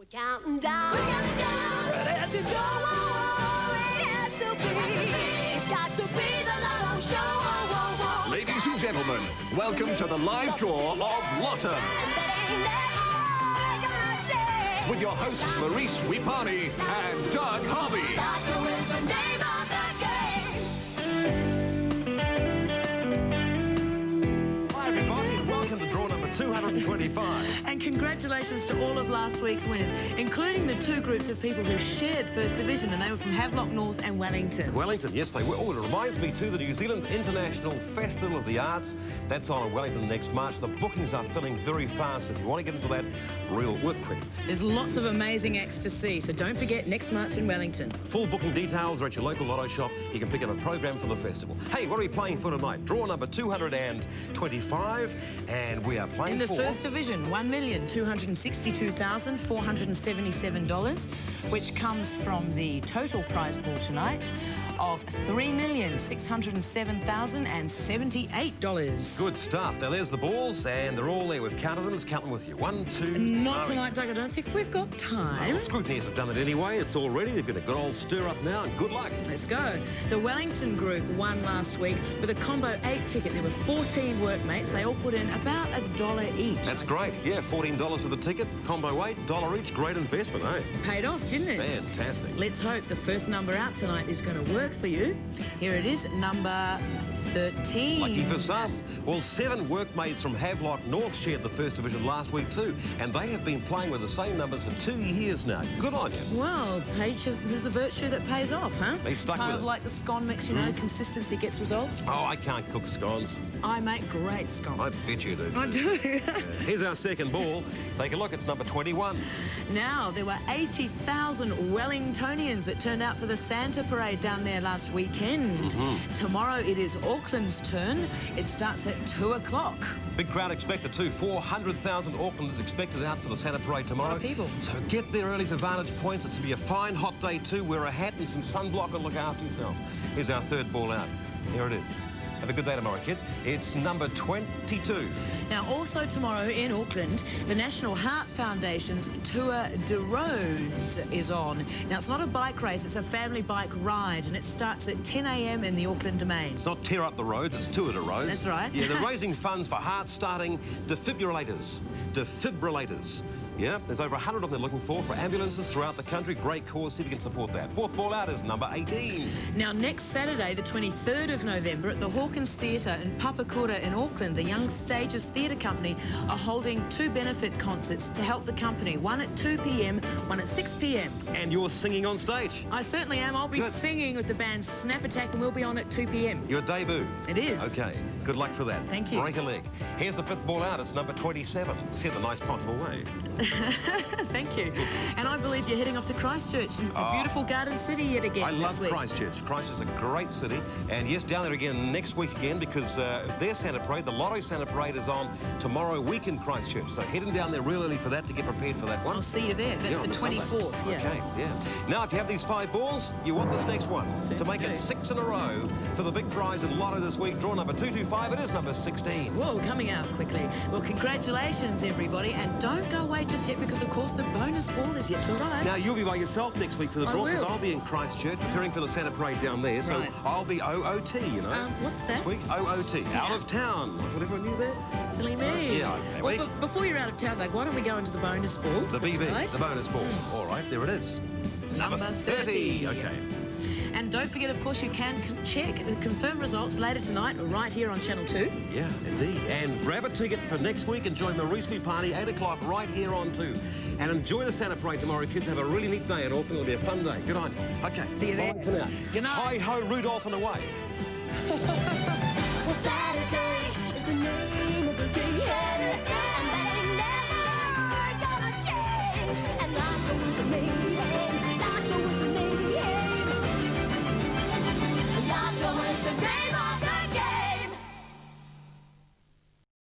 We're counting down. We're counting down. But as you go on, it has to be. It's got to be the Lotto Show. Whoa, whoa, whoa. Ladies and gentlemen, welcome to the live draw of Lotto. And that ain't never gonna change. With your hosts Maurice Wipani 225. And congratulations to all of last week's winners, including the two groups of people who shared First Division, and they were from Havelock North and Wellington. Wellington, yes they were. Oh, it reminds me too, the New Zealand International Festival of the Arts. That's on in Wellington next March. The bookings are filling very fast. If you want to get into that, real work quick. There's lots of amazing acts to see, so don't forget next March in Wellington. Full booking details are at your local lotto shop. You can pick up a program for the festival. Hey, what are we playing for tonight? Draw number 225, and we are playing In the. First Division, $1,262,477, which comes from the total prize pool tonight of $3,607,078. Good stuff. Now there's the balls, and they're all there. We've counted them. Let's count them with you. One, two, Not three. tonight, Doug. I don't think we've got time. Well, scrutineers have done it anyway. It's all ready. They've got a good old stir up now, and good luck. Let's go. The Wellington group won last week with a combo eight ticket. There were 14 workmates. They all put in about a dollar each. That's great. Yeah, $14 for the ticket, combo eight, dollar each. Great investment, eh? paid off, didn't it? Fantastic. Let's hope the first number out tonight is going to work for you. Here it is, number 13. Lucky for some. Well, seven workmates from Havelock North shared the first division last week too, and they have been playing with the same numbers for two years now. Good on you. Well, patience is a virtue that pays off, huh? They stuck kind with of it. like the scone mix, you know, consistency gets results. Oh, I can't cook scones. I make great scones. I bet you do. I do. Here's our second ball. Take a look. It's number 21. now, there were 80,000 Wellingtonians that turned out for the Santa Parade down there last weekend. Mm-hmm. Tomorrow it is Auckland's turn. It starts at 2 o'clock. Big crowd expected too. 400,000 Aucklanders expected out for the Santa Parade tomorrow. people. So get there early for Vantage Points. It's to be a fine hot day too. Wear a hat and some sunblock and look after yourself. Here's our third ball out. Here it is. Have a good day tomorrow, kids. It's number 22. Now, also tomorrow in Auckland, the National Heart Foundation's Tour de Roads is on. Now, it's not a bike race, it's a family bike ride, and it starts at 10 a.m. in the Auckland Domain. It's not tear up the roads, it's tour de roads. That's right. Yeah, they're raising funds for heart-starting defibrillators. Defibrillators. Yeah, there's over 100 of them they're looking for for ambulances throughout the country. Great cause, see if you can support that. Fourth ball out is number 18. Now, next Saturday, the 23rd of November, at the Hawkins Theatre in Papakura in Auckland, the Young Stages Theatre Company are holding two benefit concerts to help the company. One at 2 p.m., one at 6 p.m. And you're singing on stage. I certainly am. I'll be Good. singing with the band Snap Attack, and we'll be on at 2 p.m. Your debut. It is. Okay, good luck for that. Thank you. Break a leg. Here's the fifth ball out. It's number 27. Said the nice possible way. Thank you. And I believe you're heading off to Christchurch, the beautiful Garden City yet again I love week. Christchurch. Christchurch is a great city. And yes, down there again next week again because uh, their Santa Parade, the Lotto Santa Parade is on tomorrow week in Christchurch. So heading down there real early for that to get prepared for that one. I'll see you there. That's Yeah, on the 24th. Yeah. Okay, yeah. Now, if you have these five balls, you want this next one. to Certainly make it six in a row for the big prize in Lotto this week. Draw number 225. It is number 16. Whoa, coming out quickly. Well, congratulations, everybody. And don't go away just yet because, of course, the bonus ball is yet to arrive. Now, you'll be by yourself next week for the draw because. I'll be in Christchurch preparing for the Santa Parade down there. So Right. I'll be OOT, you know. Um, what's This that? week, OOT, out of town. I thought everyone knew that. Silly me. Yeah, okay. Well, Well, before you're out of town, Doug, why don't we go into the bonus ball? The BB, tonight? the bonus ball. All right, there it is. Number 30. Okay. And don't forget, of course, you can check the confirmed results later tonight right here on Channel 2. Yeah, indeed. And grab a ticket for next week and join the Me Party, 8 o'clock, right here on 2. And enjoy the Santa Parade tomorrow, kids. Have a really neat day in Auckland. It'll be a fun day. Good you. Okay. See you there. Bye for now. Good night. Hi ho, Rudolph and away.